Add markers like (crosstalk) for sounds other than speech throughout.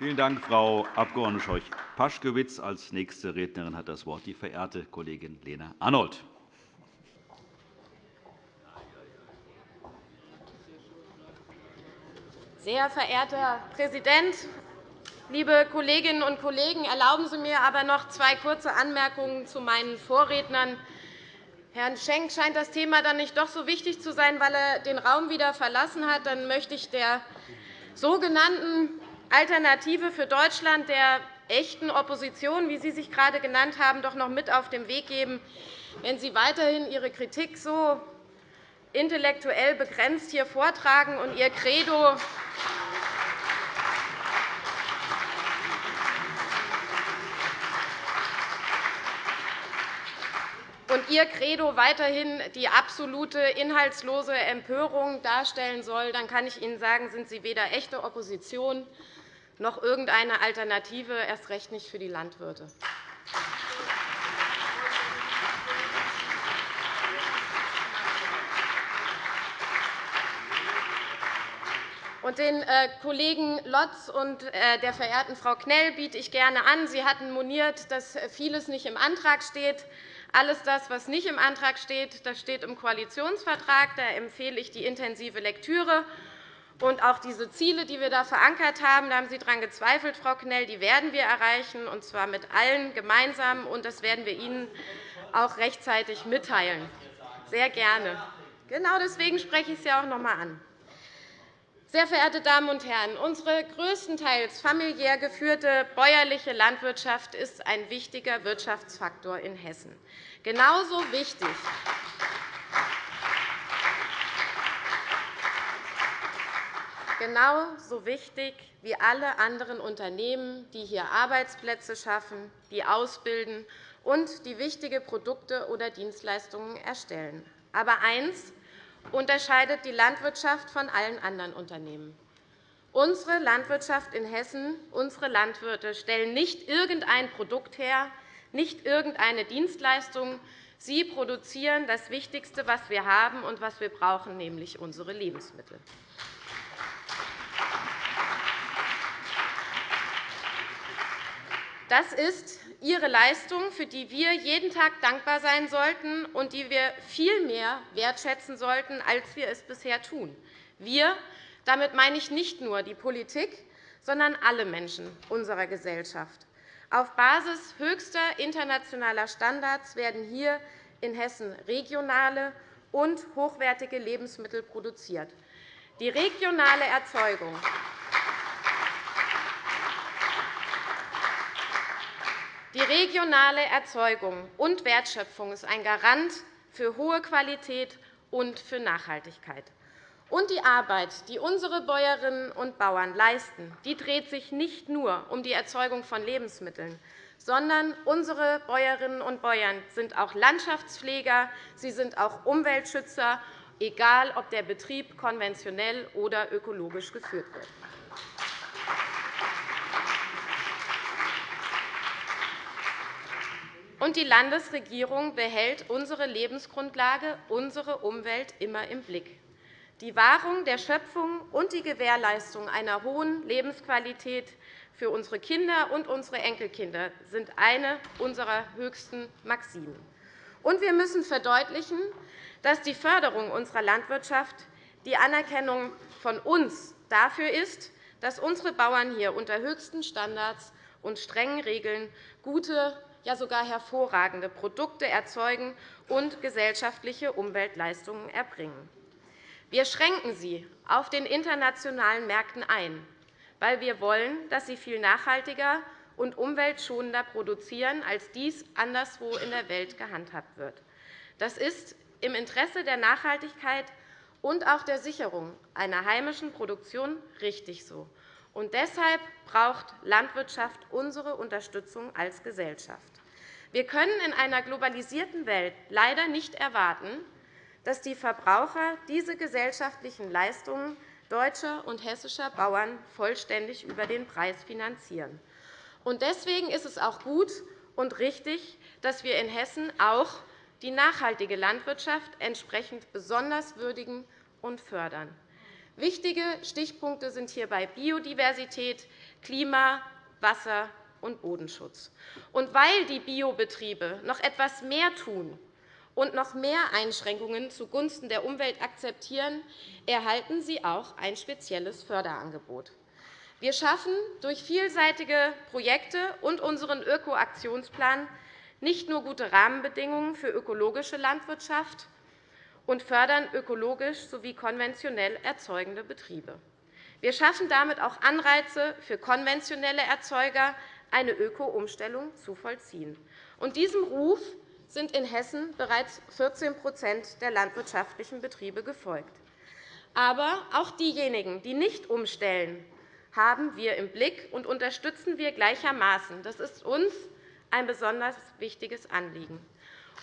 Vielen Dank, Frau Abg. Scheuch-Paschkewitz. Als nächste Rednerin hat das Wort die verehrte Kollegin Lena Arnold. Sehr verehrter Herr Präsident, liebe Kolleginnen und Kollegen! Erlauben Sie mir aber noch zwei kurze Anmerkungen zu meinen Vorrednern. Herrn Schenk scheint das Thema dann nicht doch so wichtig zu sein, weil er den Raum wieder verlassen hat. Dann möchte ich der sogenannten Alternative für Deutschland, der echten Opposition, wie Sie sich gerade genannt haben, doch noch mit auf den Weg geben. Wenn Sie weiterhin Ihre Kritik so intellektuell begrenzt hier vortragen und Ihr Credo und Ihr Credo weiterhin die absolute inhaltslose Empörung darstellen soll, dann kann ich Ihnen sagen, sind Sie weder echte Opposition noch irgendeine Alternative, erst recht nicht für die Landwirte. Und den äh, Kollegen Lotz und äh, der verehrten Frau Knell biete ich gerne an. Sie hatten moniert, dass vieles nicht im Antrag steht. Alles das, was nicht im Antrag steht, das steht im Koalitionsvertrag. Da empfehle ich die intensive Lektüre. Und auch diese Ziele, die wir da verankert haben, da haben Sie daran gezweifelt, Frau Knell, die werden wir erreichen, und zwar mit allen gemeinsam. Und das werden wir Ihnen auch rechtzeitig mitteilen. Sehr gerne. Genau deswegen spreche ich Sie auch noch einmal an. Sehr verehrte Damen und Herren, unsere größtenteils familiär geführte bäuerliche Landwirtschaft ist ein wichtiger Wirtschaftsfaktor in Hessen. Genauso wichtig genauso wichtig wie alle anderen Unternehmen, die hier Arbeitsplätze schaffen, die ausbilden und die wichtige Produkte oder Dienstleistungen erstellen. Aber eines unterscheidet die Landwirtschaft von allen anderen Unternehmen. Unsere Landwirtschaft in Hessen, unsere Landwirte stellen nicht irgendein Produkt her, nicht irgendeine Dienstleistung. Sie produzieren das Wichtigste, was wir haben und was wir brauchen, nämlich unsere Lebensmittel. Das ist Ihre Leistung, für die wir jeden Tag dankbar sein sollten und die wir viel mehr wertschätzen sollten, als wir es bisher tun. Wir, damit meine ich nicht nur die Politik, sondern alle Menschen unserer Gesellschaft. Auf Basis höchster internationaler Standards werden hier in Hessen regionale und hochwertige Lebensmittel produziert. Die regionale Erzeugung Die regionale Erzeugung und Wertschöpfung ist ein Garant für hohe Qualität und für Nachhaltigkeit. Und die Arbeit, die unsere Bäuerinnen und Bauern leisten, die dreht sich nicht nur um die Erzeugung von Lebensmitteln, sondern unsere Bäuerinnen und Bauern sind auch Landschaftspfleger, sie sind auch Umweltschützer, egal ob der Betrieb konventionell oder ökologisch geführt wird. Und die Landesregierung behält unsere Lebensgrundlage, unsere Umwelt immer im Blick. Die Wahrung der Schöpfung und die Gewährleistung einer hohen Lebensqualität für unsere Kinder und unsere Enkelkinder sind eine unserer höchsten Maximen. Und wir müssen verdeutlichen, dass die Förderung unserer Landwirtschaft die Anerkennung von uns dafür ist, dass unsere Bauern hier unter höchsten Standards und strengen Regeln gute ja sogar hervorragende Produkte erzeugen und gesellschaftliche Umweltleistungen erbringen. Wir schränken sie auf den internationalen Märkten ein, weil wir wollen, dass sie viel nachhaltiger und umweltschonender produzieren, als dies anderswo in der Welt gehandhabt wird. Das ist im Interesse der Nachhaltigkeit und auch der Sicherung einer heimischen Produktion richtig so. Und deshalb braucht Landwirtschaft unsere Unterstützung als Gesellschaft. Wir können in einer globalisierten Welt leider nicht erwarten, dass die Verbraucher diese gesellschaftlichen Leistungen deutscher und hessischer Bauern vollständig über den Preis finanzieren. Deswegen ist es auch gut und richtig, dass wir in Hessen auch die nachhaltige Landwirtschaft entsprechend besonders würdigen und fördern. Wichtige Stichpunkte sind hierbei Biodiversität, Klima, Wasser und Bodenschutz. Und weil die Biobetriebe noch etwas mehr tun und noch mehr Einschränkungen zugunsten der Umwelt akzeptieren, erhalten sie auch ein spezielles Förderangebot. Wir schaffen durch vielseitige Projekte und unseren Öko-Aktionsplan nicht nur gute Rahmenbedingungen für ökologische Landwirtschaft und fördern ökologisch sowie konventionell erzeugende Betriebe. Wir schaffen damit auch Anreize für konventionelle Erzeuger, eine Öko-Umstellung zu vollziehen. Und diesem Ruf sind in Hessen bereits 14% der landwirtschaftlichen Betriebe gefolgt. Aber auch diejenigen, die nicht umstellen, haben wir im Blick und unterstützen wir gleichermaßen. Das ist uns ein besonders wichtiges Anliegen.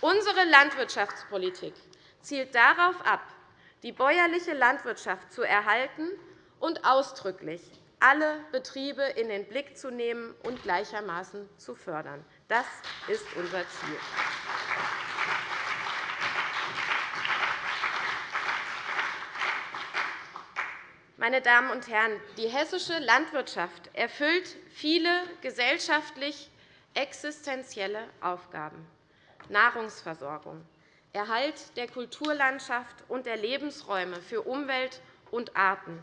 Unsere Landwirtschaftspolitik zielt darauf ab, die bäuerliche Landwirtschaft zu erhalten und ausdrücklich alle Betriebe in den Blick zu nehmen und gleichermaßen zu fördern. Das ist unser Ziel. Meine Damen und Herren, die hessische Landwirtschaft erfüllt viele gesellschaftlich existenzielle Aufgaben. Nahrungsversorgung, Erhalt der Kulturlandschaft und der Lebensräume für Umwelt und Arten,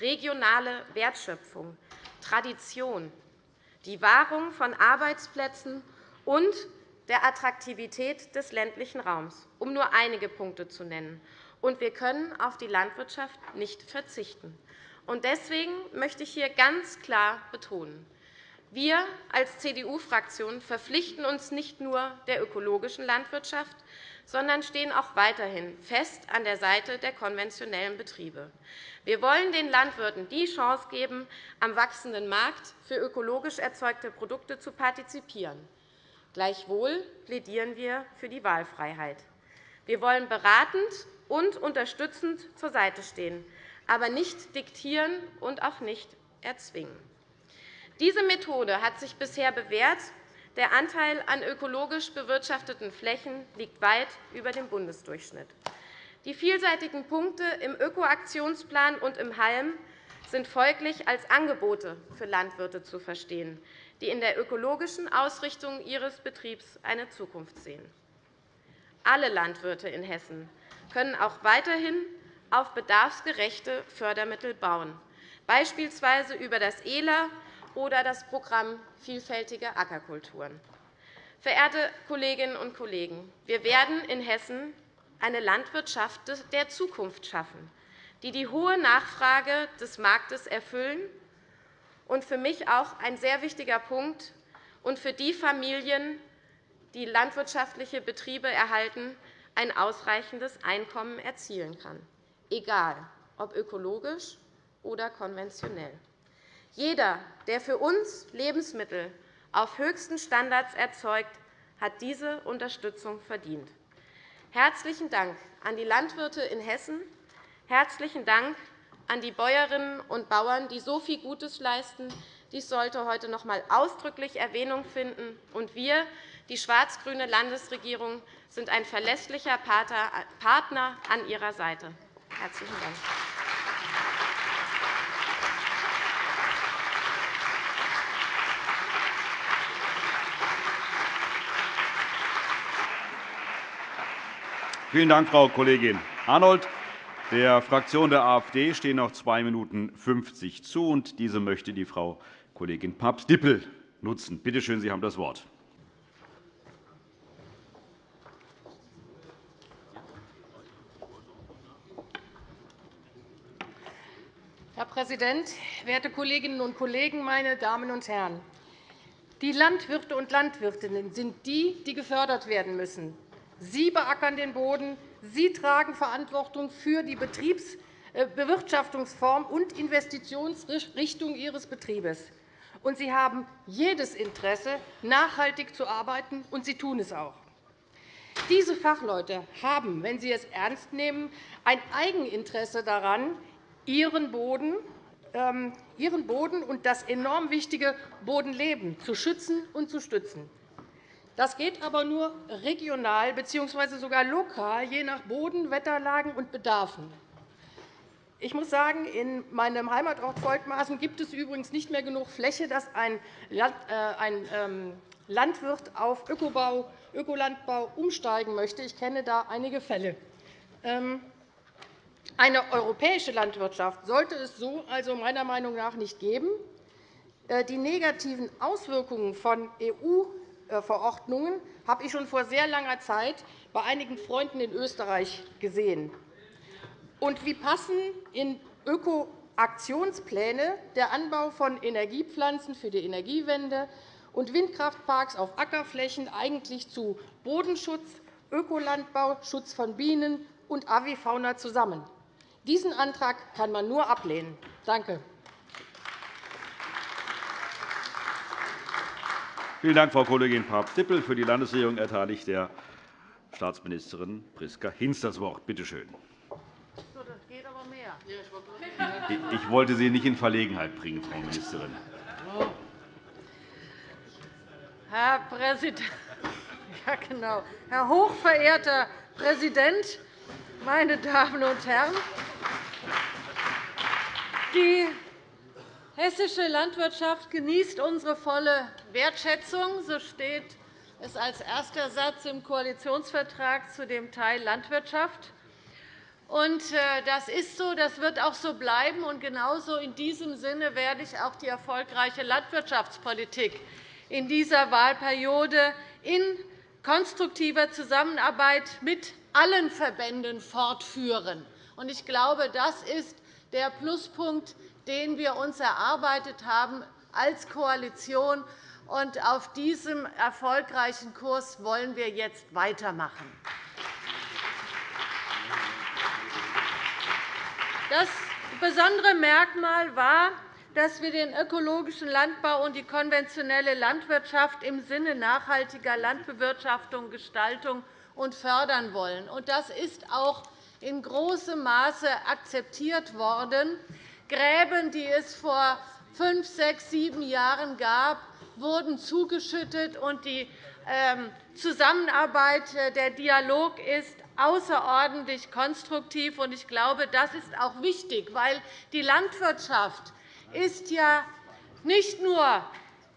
regionale Wertschöpfung, Tradition, die Wahrung von Arbeitsplätzen und der Attraktivität des ländlichen Raums, um nur einige Punkte zu nennen. Und wir können auf die Landwirtschaft nicht verzichten. Deswegen möchte ich hier ganz klar betonen, wir als CDU-Fraktion verpflichten uns nicht nur der ökologischen Landwirtschaft, sondern stehen auch weiterhin fest an der Seite der konventionellen Betriebe. Wir wollen den Landwirten die Chance geben, am wachsenden Markt für ökologisch erzeugte Produkte zu partizipieren. Gleichwohl plädieren wir für die Wahlfreiheit. Wir wollen beratend und unterstützend zur Seite stehen, aber nicht diktieren und auch nicht erzwingen. Diese Methode hat sich bisher bewährt. Der Anteil an ökologisch bewirtschafteten Flächen liegt weit über dem Bundesdurchschnitt. Die vielseitigen Punkte im Ökoaktionsplan und im HALM sind folglich als Angebote für Landwirte zu verstehen, die in der ökologischen Ausrichtung ihres Betriebs eine Zukunft sehen. Alle Landwirte in Hessen können auch weiterhin auf bedarfsgerechte Fördermittel bauen, beispielsweise über das ELA oder das Programm Vielfältige Ackerkulturen. Verehrte Kolleginnen und Kollegen, wir werden in Hessen eine Landwirtschaft der Zukunft schaffen, die die hohe Nachfrage des Marktes erfüllen und für mich auch ein sehr wichtiger Punkt und für die Familien, die landwirtschaftliche Betriebe erhalten, ein ausreichendes Einkommen erzielen kann, egal ob ökologisch oder konventionell. Jeder, der für uns Lebensmittel auf höchsten Standards erzeugt, hat diese Unterstützung verdient. Herzlichen Dank an die Landwirte in Hessen. Herzlichen Dank an die Bäuerinnen und Bauern, die so viel Gutes leisten. Dies sollte heute noch einmal ausdrücklich Erwähnung finden. Und wir, die schwarz-grüne Landesregierung, sind ein verlässlicher Partner an Ihrer Seite. Herzlichen Dank. Vielen Dank, Frau Kollegin Arnold. Der Fraktion der AfD stehen noch 2 Minuten 50 zu, und diese möchte die Frau Kollegin Papst-Dippel nutzen. Bitte schön, Sie haben das Wort. Herr Präsident, werte Kolleginnen und Kollegen, meine Damen und Herren! Die Landwirte und Landwirtinnen sind die, die gefördert werden müssen. Sie beackern den Boden. Sie tragen Verantwortung für die Betriebsbewirtschaftungsform und Investitionsrichtung Ihres Betriebes. Und Sie haben jedes Interesse, nachhaltig zu arbeiten, und Sie tun es auch. Diese Fachleute haben, wenn sie es ernst nehmen, ein Eigeninteresse daran, ihren Boden, ähm, ihren Boden und das enorm wichtige Bodenleben zu schützen und zu stützen. Das geht aber nur regional bzw. sogar lokal, je nach Boden, Wetterlagen und Bedarfen. Ich muss sagen, in meinem Heimatort Volkmaßen gibt es übrigens nicht mehr genug Fläche, dass ein äh, ähm, Landwirt auf Ökobau, Ökolandbau umsteigen möchte. Ich kenne da einige Fälle. Ähm, eine europäische Landwirtschaft sollte es so also meiner Meinung nach nicht geben. Äh, die negativen Auswirkungen von EU-Verordnungen habe ich schon vor sehr langer Zeit bei einigen Freunden in Österreich gesehen. Und wie passen in Ökoaktionspläne der Anbau von Energiepflanzen für die Energiewende und Windkraftparks auf Ackerflächen eigentlich zu Bodenschutz, Ökolandbau, Schutz von Bienen und Avifauna zusammen? Diesen Antrag kann man nur ablehnen. Danke. Vielen Dank, Frau Kollegin Papst-Dippel. Für die Landesregierung erteile ich der Staatsministerin Priska Hinz das Wort. Bitte schön. Ich wollte Sie nicht in Verlegenheit bringen, Frau Ministerin. Herr Präsident, (laughs) ja, genau. Herr hochverehrter Präsident, meine Damen und Herren! Die hessische Landwirtschaft genießt unsere volle Wertschätzung. So steht es als erster Satz im Koalitionsvertrag zu dem Teil Landwirtschaft. Äh, das ist so, das wird auch so bleiben. Und genauso in diesem Sinne werde ich auch die erfolgreiche Landwirtschaftspolitik in dieser Wahlperiode in konstruktiver Zusammenarbeit mit allen Verbänden fortführen. Ich glaube, das ist der Pluspunkt, den wir uns erarbeitet haben als Koalition. Und auf diesem erfolgreichen Kurs wollen wir jetzt weitermachen. Das besondere Merkmal war, dass wir den ökologischen Landbau und die konventionelle Landwirtschaft im Sinne nachhaltiger Landbewirtschaftung, Gestaltung und fördern wollen. Das ist auch in großem Maße akzeptiert worden. Gräben, die es vor fünf, sechs, sieben Jahren gab, wurden zugeschüttet, und die ähm, Zusammenarbeit, äh, der Dialog ist außerordentlich konstruktiv. Ich glaube, das ist auch wichtig, weil die Landwirtschaft ist ja nicht nur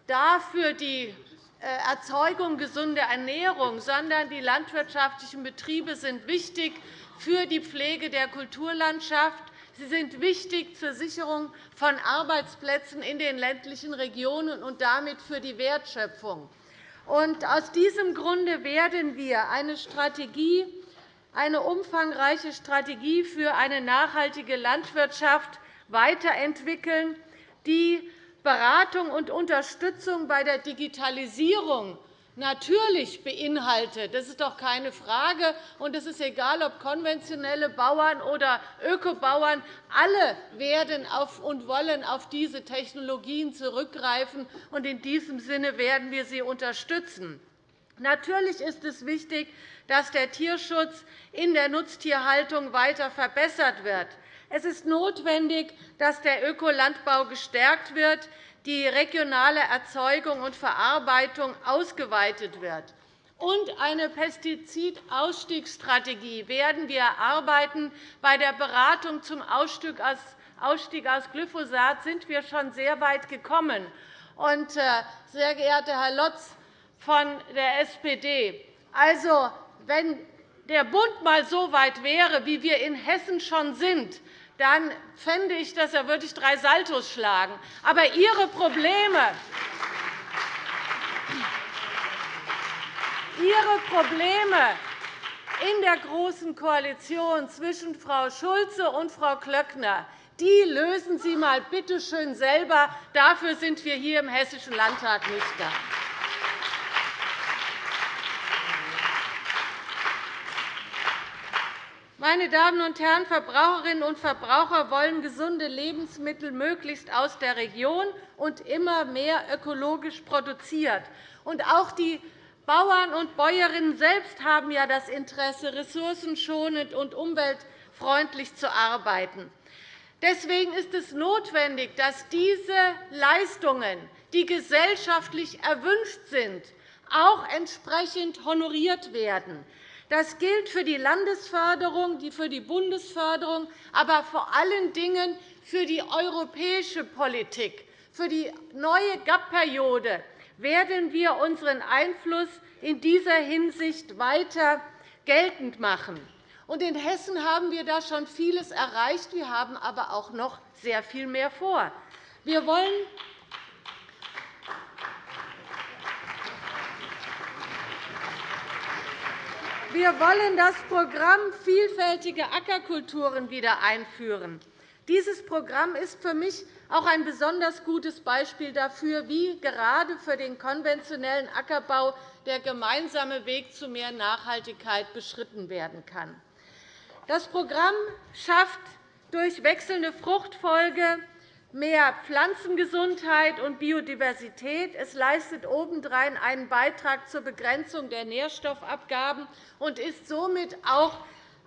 dafür die äh, Erzeugung gesunder Ernährung, sondern die landwirtschaftlichen Betriebe sind wichtig für die Pflege der Kulturlandschaft. Sie sind wichtig zur Sicherung von Arbeitsplätzen in den ländlichen Regionen und damit für die Wertschöpfung. Aus diesem Grunde werden wir eine Strategie eine umfangreiche Strategie für eine nachhaltige Landwirtschaft weiterentwickeln, die Beratung und Unterstützung bei der Digitalisierung natürlich beinhaltet. Das ist doch keine Frage. Und es ist egal, ob konventionelle Bauern oder Ökobauern. Alle werden und wollen auf diese Technologien zurückgreifen. Und in diesem Sinne werden wir sie unterstützen. Natürlich ist es wichtig, dass der Tierschutz in der Nutztierhaltung weiter verbessert wird. Es ist notwendig, dass der Ökolandbau gestärkt wird, die regionale Erzeugung und Verarbeitung ausgeweitet wird. Und eine Pestizidausstiegsstrategie werden wir erarbeiten. Bei der Beratung zum Ausstieg aus Glyphosat sind wir schon sehr weit gekommen. Und, äh, sehr geehrter Herr Lotz von der SPD, also, wenn der Bund einmal so weit wäre, wie wir in Hessen schon sind, dann fände ich, dass er wirklich drei Saltos schlagen. Aber Ihre Probleme, Ihre Probleme in der Großen Koalition zwischen Frau Schulze und Frau Klöckner die lösen Sie mal bitte schön selber. Dafür sind wir hier im Hessischen Landtag nicht da. Meine Damen und Herren, Verbraucherinnen und Verbraucher wollen gesunde Lebensmittel möglichst aus der Region und immer mehr ökologisch produziert. Auch die Bauern und Bäuerinnen selbst haben ja das Interesse, ressourcenschonend und umweltfreundlich zu arbeiten. Deswegen ist es notwendig, dass diese Leistungen, die gesellschaftlich erwünscht sind, auch entsprechend honoriert werden. Das gilt für die Landesförderung, für die Bundesförderung, aber vor allen Dingen für die europäische Politik. Für die neue GAP-Periode werden wir unseren Einfluss in dieser Hinsicht weiter geltend machen. In Hessen haben wir da schon vieles erreicht. Wir haben aber auch noch sehr viel mehr vor. Wir wollen Wir wollen das Programm Vielfältige Ackerkulturen wieder einführen. Dieses Programm ist für mich auch ein besonders gutes Beispiel dafür, wie gerade für den konventionellen Ackerbau der gemeinsame Weg zu mehr Nachhaltigkeit beschritten werden kann. Das Programm schafft durch wechselnde Fruchtfolge mehr Pflanzengesundheit und Biodiversität. Es leistet obendrein einen Beitrag zur Begrenzung der Nährstoffabgaben und ist somit auch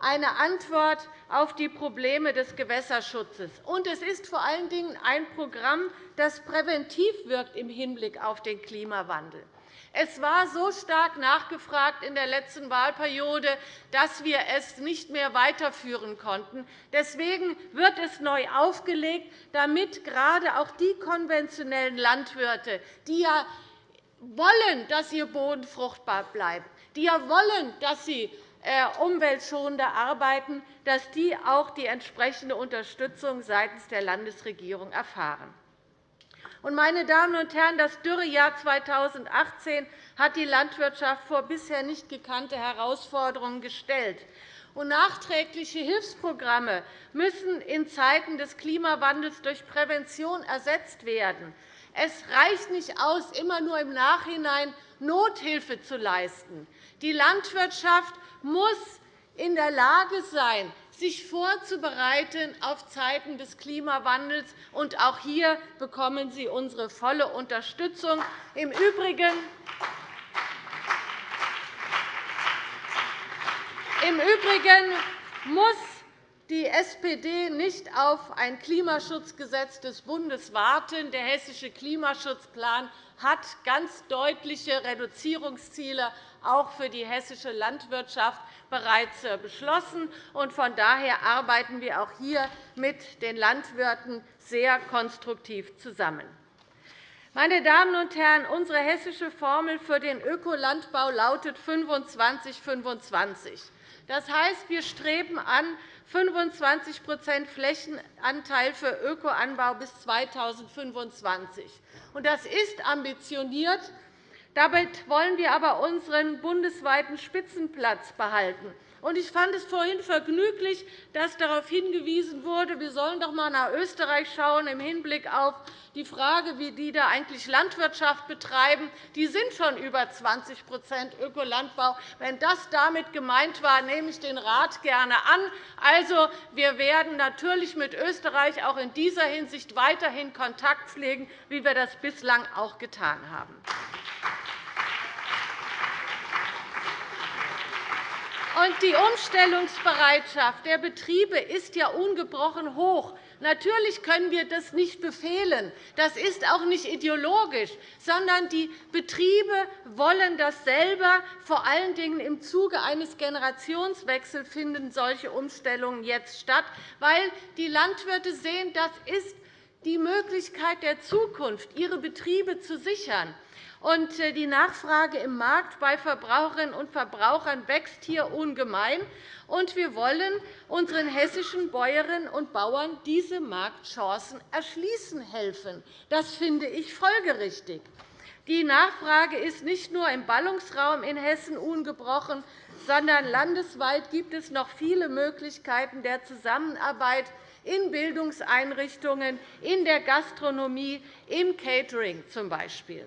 eine Antwort auf die Probleme des Gewässerschutzes. Und es ist vor allen Dingen ein Programm, das präventiv wirkt im Hinblick auf den Klimawandel. Es war so stark nachgefragt in der letzten Wahlperiode, dass wir es nicht mehr weiterführen konnten. Deswegen wird es neu aufgelegt, damit gerade auch die konventionellen Landwirte, die ja wollen, dass ihr Boden fruchtbar bleibt, die ja wollen, dass sie äh, umweltschonender arbeiten, dass die auch die entsprechende Unterstützung seitens der Landesregierung erfahren. Meine Damen und Herren, das Dürrejahr 2018 hat die Landwirtschaft vor bisher nicht gekannte Herausforderungen gestellt. nachträgliche Hilfsprogramme müssen in Zeiten des Klimawandels durch Prävention ersetzt werden. Es reicht nicht aus, immer nur im Nachhinein Nothilfe zu leisten. Die Landwirtschaft muss in der Lage sein, sich vorzubereiten auf Zeiten des Klimawandels. Und auch hier bekommen Sie unsere volle Unterstützung. Im Übrigen im Übrigen muss die SPD nicht auf ein Klimaschutzgesetz des Bundes warten. Der Hessische Klimaschutzplan hat ganz deutliche Reduzierungsziele auch für die hessische Landwirtschaft bereits äh, beschlossen. Von daher arbeiten wir auch hier mit den Landwirten sehr konstruktiv zusammen. Meine Damen und Herren, unsere hessische Formel für den Ökolandbau lautet 25 25. Das heißt, wir streben an 25% Flächenanteil für Ökoanbau bis 2025. Das ist ambitioniert. Damit wollen wir aber unseren bundesweiten Spitzenplatz behalten. Ich fand es vorhin vergnüglich, dass darauf hingewiesen wurde, wir sollen doch einmal nach Österreich schauen im Hinblick auf die Frage, wie die da eigentlich Landwirtschaft betreiben. Die sind schon über 20% Ökolandbau. Wenn das damit gemeint war, nehme ich den Rat gerne an. Also, wir werden natürlich mit Österreich auch in dieser Hinsicht weiterhin Kontakt pflegen, wie wir das bislang auch getan haben. Und die Umstellungsbereitschaft der Betriebe ist ja ungebrochen hoch. Natürlich können wir das nicht befehlen. Das ist auch nicht ideologisch, sondern die Betriebe wollen das selber. Vor allen Dingen im Zuge eines Generationswechsels finden solche Umstellungen jetzt statt, weil die Landwirte sehen, das ist die Möglichkeit der Zukunft, ihre Betriebe zu sichern. Äh, die Nachfrage im Markt bei Verbraucherinnen und Verbrauchern wächst hier ungemein. Und wir wollen unseren hessischen Bäuerinnen und Bauern diese Marktchancen erschließen helfen. Das finde ich folgerichtig. Die Nachfrage ist nicht nur im Ballungsraum in Hessen ungebrochen, sondern landesweit gibt es noch viele Möglichkeiten der Zusammenarbeit in Bildungseinrichtungen, in der Gastronomie, im Catering z. B.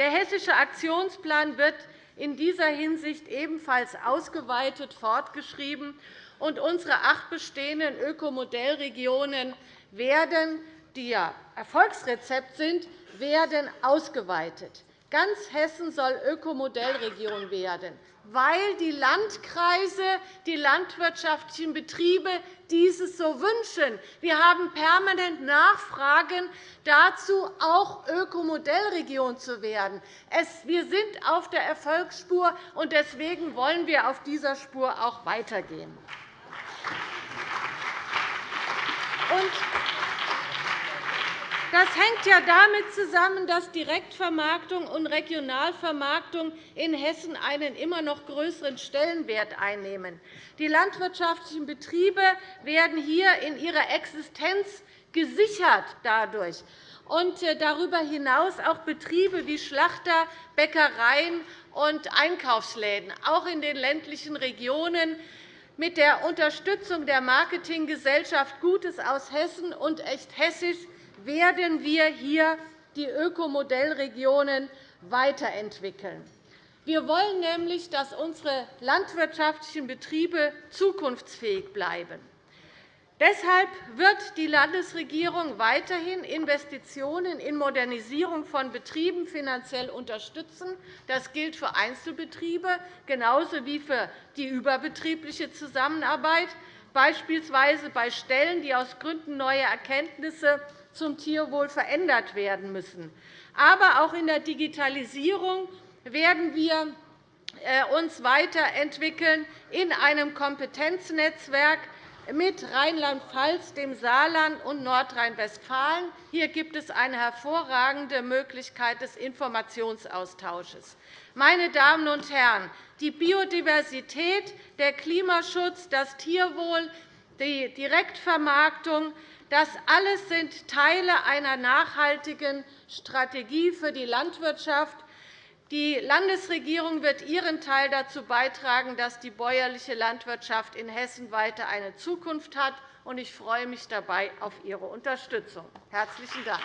Der Hessische Aktionsplan wird in dieser Hinsicht ebenfalls ausgeweitet fortgeschrieben, und unsere acht bestehenden Ökomodellregionen werden, die ja Erfolgsrezept sind, werden ausgeweitet. Ganz Hessen soll Ökomodellregion werden, weil die Landkreise, die landwirtschaftlichen Betriebe dieses so wünschen. Wir haben permanent Nachfragen dazu, auch Ökomodellregion zu werden. Wir sind auf der Erfolgsspur, und deswegen wollen wir auf dieser Spur auch weitergehen. Das hängt ja damit zusammen, dass Direktvermarktung und Regionalvermarktung in Hessen einen immer noch größeren Stellenwert einnehmen. Die landwirtschaftlichen Betriebe werden hier in ihrer Existenz gesichert dadurch und äh, darüber hinaus auch Betriebe wie Schlachter, Bäckereien und Einkaufsläden, auch in den ländlichen Regionen. Mit der Unterstützung der Marketinggesellschaft Gutes aus Hessen und Echt Hessisch werden wir hier die Ökomodellregionen weiterentwickeln. Wir wollen nämlich, dass unsere landwirtschaftlichen Betriebe zukunftsfähig bleiben. Deshalb wird die Landesregierung weiterhin Investitionen in Modernisierung von Betrieben finanziell unterstützen. Das gilt für Einzelbetriebe genauso wie für die überbetriebliche Zusammenarbeit, beispielsweise bei Stellen, die aus Gründen neuer Erkenntnisse zum Tierwohl verändert werden müssen. Aber auch in der Digitalisierung werden wir äh, uns weiterentwickeln in einem Kompetenznetzwerk mit Rheinland-Pfalz, dem Saarland und Nordrhein-Westfalen. Hier gibt es eine hervorragende Möglichkeit des Informationsaustausches. Meine Damen und Herren, die Biodiversität, der Klimaschutz, das Tierwohl, die Direktvermarktung, das alles sind Teile einer nachhaltigen Strategie für die Landwirtschaft. Die Landesregierung wird ihren Teil dazu beitragen, dass die bäuerliche Landwirtschaft in Hessen weiter eine Zukunft hat. Ich freue mich dabei auf Ihre Unterstützung. – Herzlichen Dank.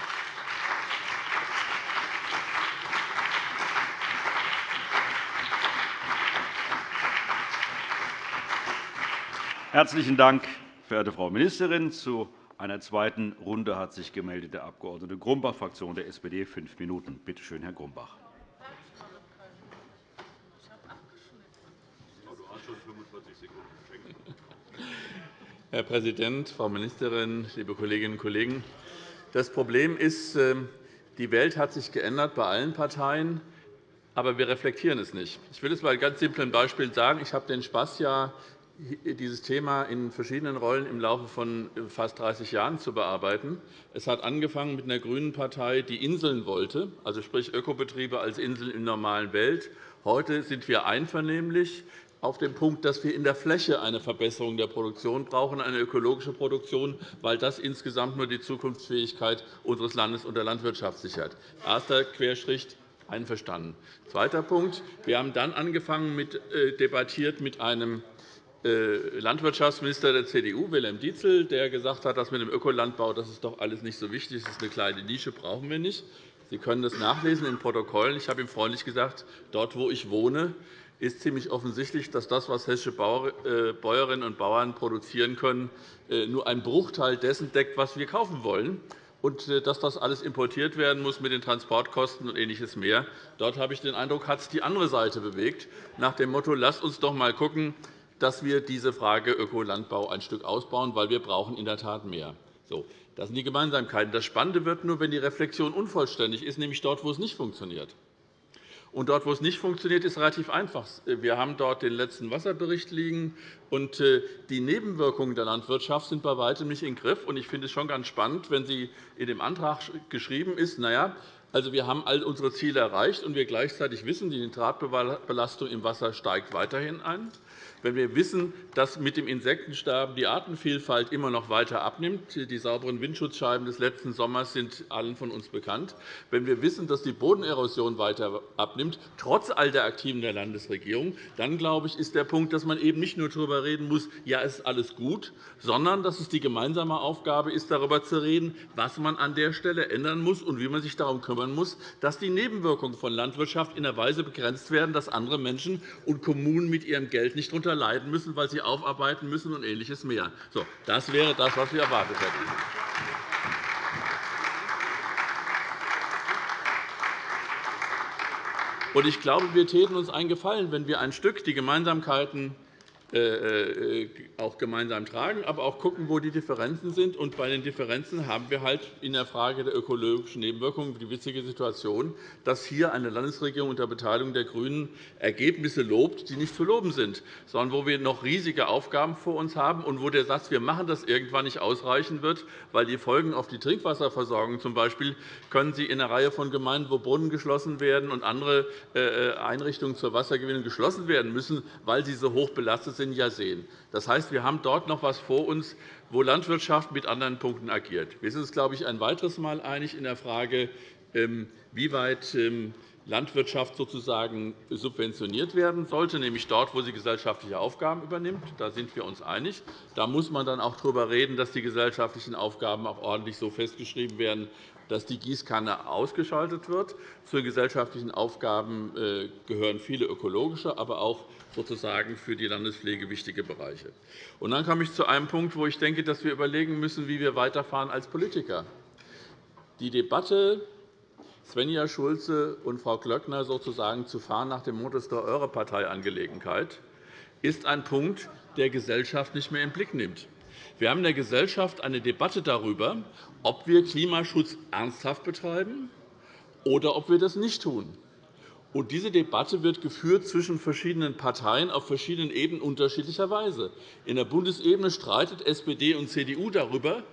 Herzlichen Dank, verehrte Frau Ministerin. Einer zweiten Runde hat sich gemeldet der Abg. Grumbach, Fraktion der SPD, fünf Minuten. Bitte schön, Herr Grumbach. Herr Präsident, Frau Ministerin, liebe Kolleginnen und Kollegen! Das Problem ist, ähm, die Welt hat sich geändert bei allen Parteien, aber wir reflektieren es nicht. Ich will es bei ganz simplen Beispielen sagen. Ich habe den Spaß ja dieses Thema in verschiedenen Rollen im Laufe von fast 30 Jahren zu bearbeiten. Es hat angefangen mit einer grünen Partei, die Inseln wollte, also sprich Ökobetriebe als Inseln in der normalen Welt. Heute sind wir einvernehmlich auf dem Punkt, dass wir in der Fläche eine Verbesserung der Produktion brauchen, eine ökologische Produktion, weil das insgesamt nur die Zukunftsfähigkeit unseres Landes und der Landwirtschaft sichert. Erster Querstrich einverstanden. Zweiter Punkt. Wir haben dann angefangen mit, äh, debattiert mit einem äh, Landwirtschaftsminister der CDU, Wilhelm Dietzel, der gesagt hat, das mit dem Ökolandbau das ist doch alles nicht so wichtig, das ist eine kleine Nische, brauchen wir nicht. Sie können das nachlesen in Protokollen. Ich habe ihm freundlich gesagt, dort, wo ich wohne, ist ziemlich offensichtlich, dass das, was hessische äh, Bäuerinnen und Bauern produzieren können, äh, nur einen Bruchteil dessen deckt, was wir kaufen wollen und dass das alles importiert werden muss mit den Transportkosten und Ähnliches mehr. Dort habe ich den Eindruck, hat es die andere Seite bewegt, nach dem Motto, lasst uns doch einmal schauen, dass wir diese Frage Ökolandbau ein Stück ausbauen, weil wir brauchen in der Tat mehr. So, das sind die Gemeinsamkeiten. Das Spannende wird nur, wenn die Reflexion unvollständig ist, nämlich dort, wo es nicht funktioniert. Und dort, wo es nicht funktioniert, ist relativ einfach. Wir haben dort den letzten Wasserbericht liegen, und äh, die Nebenwirkungen der Landwirtschaft sind bei weitem nicht im Griff. Ich finde es schon ganz spannend, wenn Sie in dem Antrag geschrieben ist, na ja, also, wir haben all unsere Ziele erreicht, und wir gleichzeitig wissen, die Nitratbelastung im Wasser steigt weiterhin an wenn wir wissen, dass mit dem Insektensterben die Artenvielfalt immer noch weiter abnimmt, die sauberen Windschutzscheiben des letzten Sommers sind allen von uns bekannt, wenn wir wissen, dass die Bodenerosion weiter abnimmt, trotz all der Aktiven der Landesregierung, dann glaube ich, ist der Punkt, dass man eben nicht nur darüber reden muss, ja, es ist alles gut, sondern dass es die gemeinsame Aufgabe ist, darüber zu reden, was man an der Stelle ändern muss und wie man sich darum kümmern muss, dass die Nebenwirkungen von Landwirtschaft in einer Weise begrenzt werden, dass andere Menschen und Kommunen mit ihrem Geld nicht darunter leiden müssen, weil sie aufarbeiten müssen und Ähnliches mehr. So, das wäre das, was wir erwartet hätten. Ich glaube, wir täten uns einen Gefallen, wenn wir ein Stück die Gemeinsamkeiten auch gemeinsam tragen, aber auch schauen, wo die Differenzen sind. Und bei den Differenzen haben wir halt in der Frage der ökologischen Nebenwirkungen die witzige Situation, dass hier eine Landesregierung unter Beteiligung der GRÜNEN Ergebnisse lobt, die nicht zu loben sind, sondern wo wir noch riesige Aufgaben vor uns haben und wo der Satz, wir machen das irgendwann nicht ausreichen wird, weil die Folgen auf die Trinkwasserversorgung zum Beispiel können Sie in einer Reihe von Gemeinden, wo Brunnen geschlossen werden und andere äh, Einrichtungen zur Wassergewinnung geschlossen werden müssen, weil sie so hoch belastet sind, ja sehen. Das heißt, wir haben dort noch etwas vor uns, wo Landwirtschaft mit anderen Punkten agiert. Wir sind uns, glaube ich, ein weiteres Mal einig in der Frage, ähm, wie weit ähm, Landwirtschaft sozusagen subventioniert werden sollte, nämlich dort, wo sie gesellschaftliche Aufgaben übernimmt. Da sind wir uns einig. Da muss man dann auch darüber reden, dass die gesellschaftlichen Aufgaben auch ordentlich so festgeschrieben werden, dass die Gießkanne ausgeschaltet wird. Zu gesellschaftlichen Aufgaben äh, gehören viele ökologische, aber auch sozusagen für die Landespflege wichtige Bereiche. Und dann komme ich zu einem Punkt, wo ich denke, dass wir überlegen müssen, wie wir weiterfahren als Politiker. Die Debatte Svenja Schulze und Frau Glöckner sozusagen zu fahren nach dem Motto, der eure Parteiangelegenheit, ist ein Punkt, der Gesellschaft nicht mehr im Blick nimmt. Wir haben in der Gesellschaft eine Debatte darüber, ob wir Klimaschutz ernsthaft betreiben oder ob wir das nicht tun. Und diese Debatte wird geführt zwischen verschiedenen Parteien auf verschiedenen Ebenen unterschiedlicherweise. In der Bundesebene streitet SPD und CDU darüber,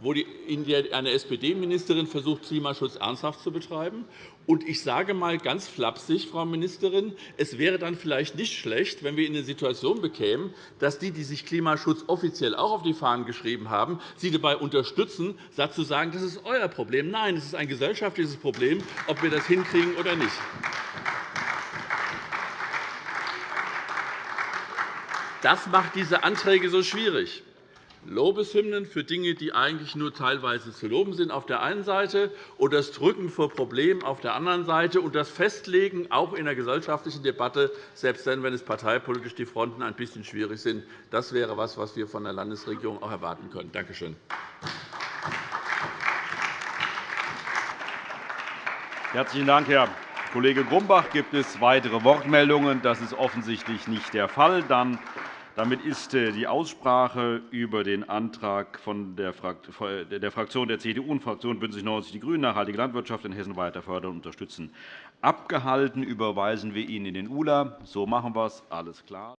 wo eine SPD-Ministerin versucht, Klimaschutz ernsthaft zu betreiben. Und ich sage einmal ganz flapsig, Frau Ministerin, es wäre dann vielleicht nicht schlecht, wenn wir in eine Situation bekämen, dass die, die sich Klimaschutz offiziell auch auf die Fahnen geschrieben haben, Sie dabei unterstützen, statt zu sagen, das ist euer Problem. Nein, es ist ein gesellschaftliches Problem, ob wir das hinkriegen oder nicht. Das macht diese Anträge so schwierig. Lobeshymnen für Dinge, die eigentlich nur teilweise zu loben sind, auf der einen Seite, und das Drücken vor Problemen auf der anderen Seite und das Festlegen auch in der gesellschaftlichen Debatte, selbst dann, wenn es parteipolitisch die Fronten ein bisschen schwierig sind. Das wäre etwas, was wir von der Landesregierung auch erwarten können. Danke schön. Herzlichen Dank, Herr Kollege Grumbach. Gibt es weitere Wortmeldungen? Das ist offensichtlich nicht der Fall. Dann damit ist äh, die Aussprache über den Antrag von der Fraktion der CDU und Fraktion BÜNDNIS 90 die GRÜNEN, nachhaltige Landwirtschaft in Hessen weiter fördern und unterstützen, abgehalten. Überweisen wir ihn in den ULA. So machen wir es. Alles klar.